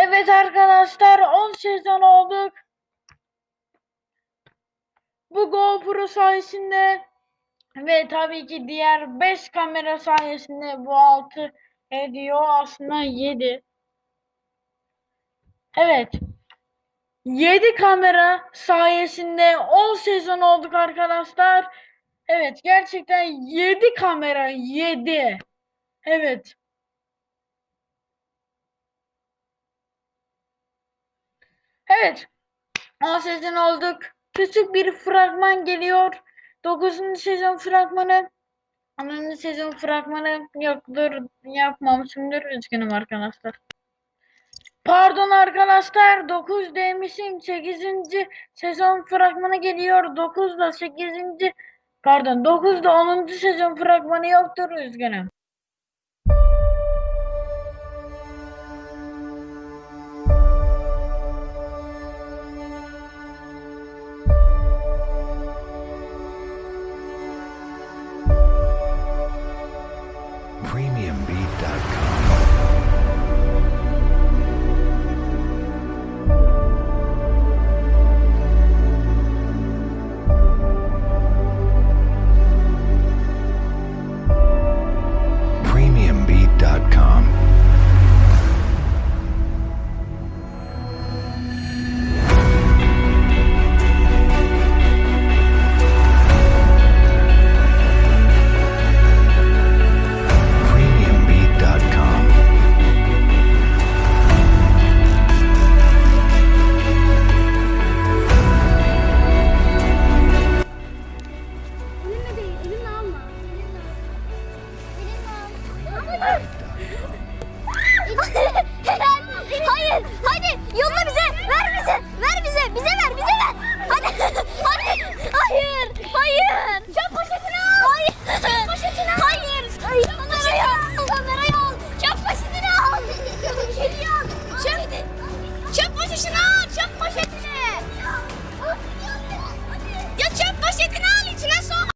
Evet arkadaşlar 10 sezon olduk. Bu GoPro sayesinde ve tabii ki diğer 5 kamera sayesinde bu 6 ediyor aslında 7. Evet. 7 kamera sayesinde 10 sezon olduk arkadaşlar. Evet gerçekten 7 kamera 7. Evet. Evet. 10 sezon olduk. Küçük bir fragman geliyor. 9. sezon fragmanı. 10. sezon fragmanı yoktur. Yapmamışımdır. Üzgünüm arkadaşlar. Pardon arkadaşlar 9 demişim 8. sezon fragmanı geliyor 9 da 8. pardon 9 da 10. sezon fragmanı yoktur üzgünüm. premiumbeat.com. Ai!